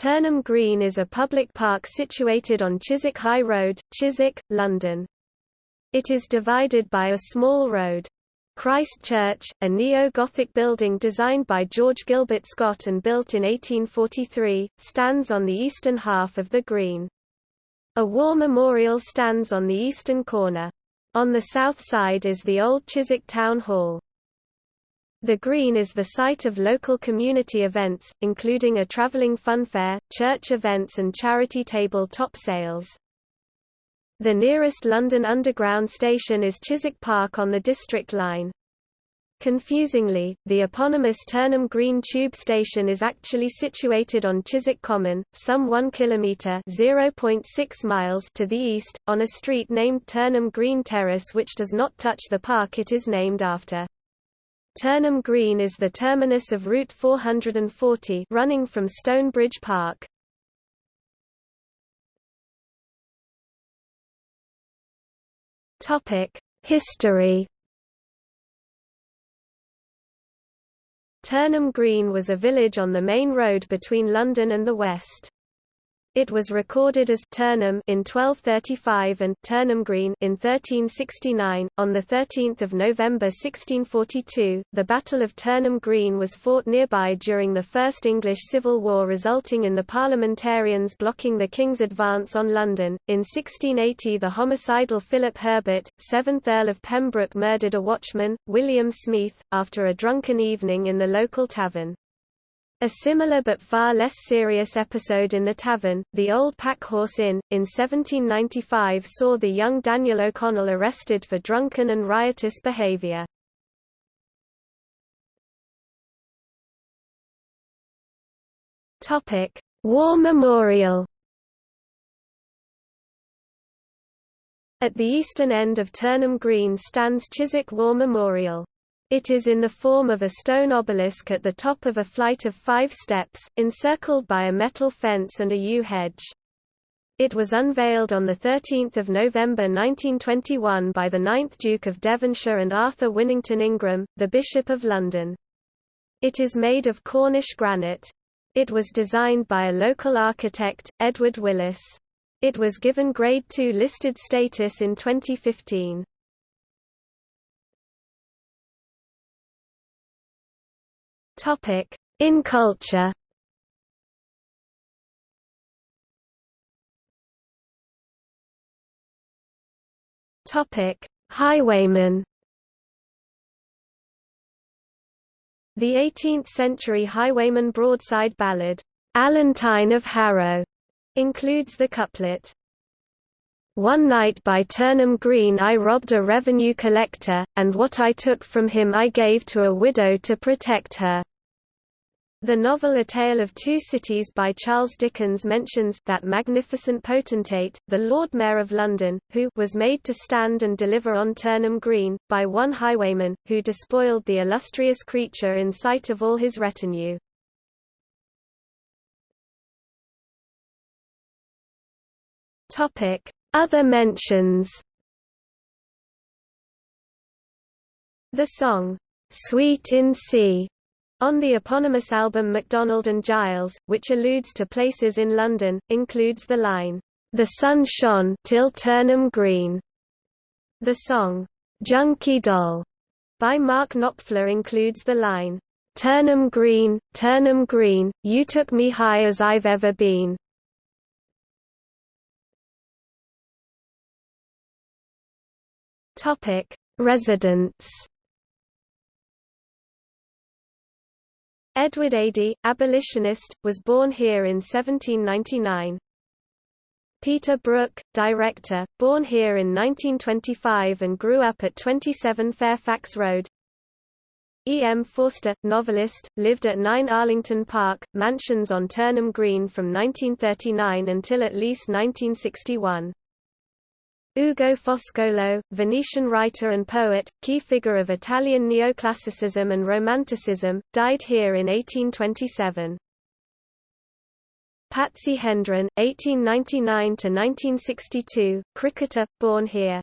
Turnham Green is a public park situated on Chiswick High Road, Chiswick, London. It is divided by a small road. Christ Church, a neo-Gothic building designed by George Gilbert Scott and built in 1843, stands on the eastern half of the green. A war memorial stands on the eastern corner. On the south side is the old Chiswick Town Hall. The Green is the site of local community events, including a travelling funfair, church events and charity table top sales. The nearest London Underground station is Chiswick Park on the District line. Confusingly, the eponymous Turnham Green tube station is actually situated on Chiswick Common, some 1 kilometre (0.6 miles) to the east, on a street named Turnham Green Terrace which does not touch the park it is named after. Turnham Green is the terminus of Route 440 running from Stonebridge Park. History Turnham Green was a village on the main road between London and the west. It was recorded as Turnham in 1235 and Turnham Green in 1369. On the 13th of November 1642, the Battle of Turnham Green was fought nearby during the First English Civil War, resulting in the Parliamentarians blocking the King's advance on London. In 1680, the homicidal Philip Herbert, 7th Earl of Pembroke, murdered a watchman, William Smeeth, after a drunken evening in the local tavern. A similar but far less serious episode in the tavern, the Old Packhorse Inn, in 1795 saw the young Daniel O'Connell arrested for drunken and riotous behaviour. War Memorial At the eastern end of Turnham Green stands Chiswick War Memorial. It is in the form of a stone obelisk at the top of a flight of five steps, encircled by a metal fence and a yew hedge. It was unveiled on 13 November 1921 by the 9th Duke of Devonshire and Arthur Winnington Ingram, the Bishop of London. It is made of Cornish granite. It was designed by a local architect, Edward Willis. It was given Grade II listed status in 2015. Topic: In culture. Topic: Highwayman. The 18th-century highwayman broadside ballad, "'Allantine of Harrow' includes the couplet, one night by Turnham Green I robbed a revenue collector, and what I took from him I gave to a widow to protect her. The novel A Tale of Two Cities by Charles Dickens mentions that magnificent potentate, the Lord Mayor of London, who was made to stand and deliver on Turnham Green, by one highwayman, who despoiled the illustrious creature in sight of all his retinue. Other mentions The song, "'Suite in C' On the eponymous album McDonald and Giles, which alludes to places in London, includes the line, "'The sun shone till Turnham Green'". The song, "'Junkie Doll' by Mark Knopfler includes the line, "'Turnham Green, Turnham Green, you took me high as I've ever been'". Residents Edward Adie, abolitionist, was born here in 1799. Peter Brook, director, born here in 1925 and grew up at 27 Fairfax Road. E. M. Forster, novelist, lived at 9 Arlington Park, mansions on Turnham Green from 1939 until at least 1961. Ugo Foscolo, Venetian writer and poet, key figure of Italian neoclassicism and Romanticism, died here in 1827. Patsy Hendren, 1899–1962, cricketer, born here.